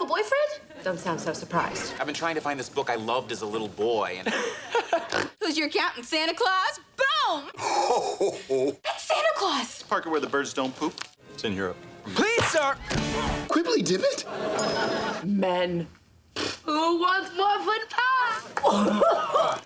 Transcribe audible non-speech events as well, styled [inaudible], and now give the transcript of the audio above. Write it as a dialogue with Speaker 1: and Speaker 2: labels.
Speaker 1: have a boyfriend? Don't sound so surprised.
Speaker 2: I've been trying to find this book I loved as a little boy, and [laughs]
Speaker 3: Who's your captain, Santa Claus? Boom! [laughs] It's Santa Claus!
Speaker 4: Parker where the birds don't poop. It's in Europe.
Speaker 2: please, sir.
Speaker 5: Quibbly Dibbit?
Speaker 1: Men. Who wants foot pie? [laughs]